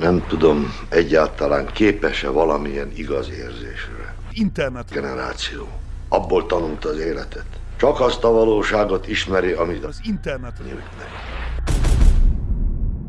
Nem tudom, egyáltalán képes-e valamilyen igaz érzésre. Internet. Generáció. Abból tanult az életet. Csak azt a valóságot ismeri, amit Az internet. nőknek.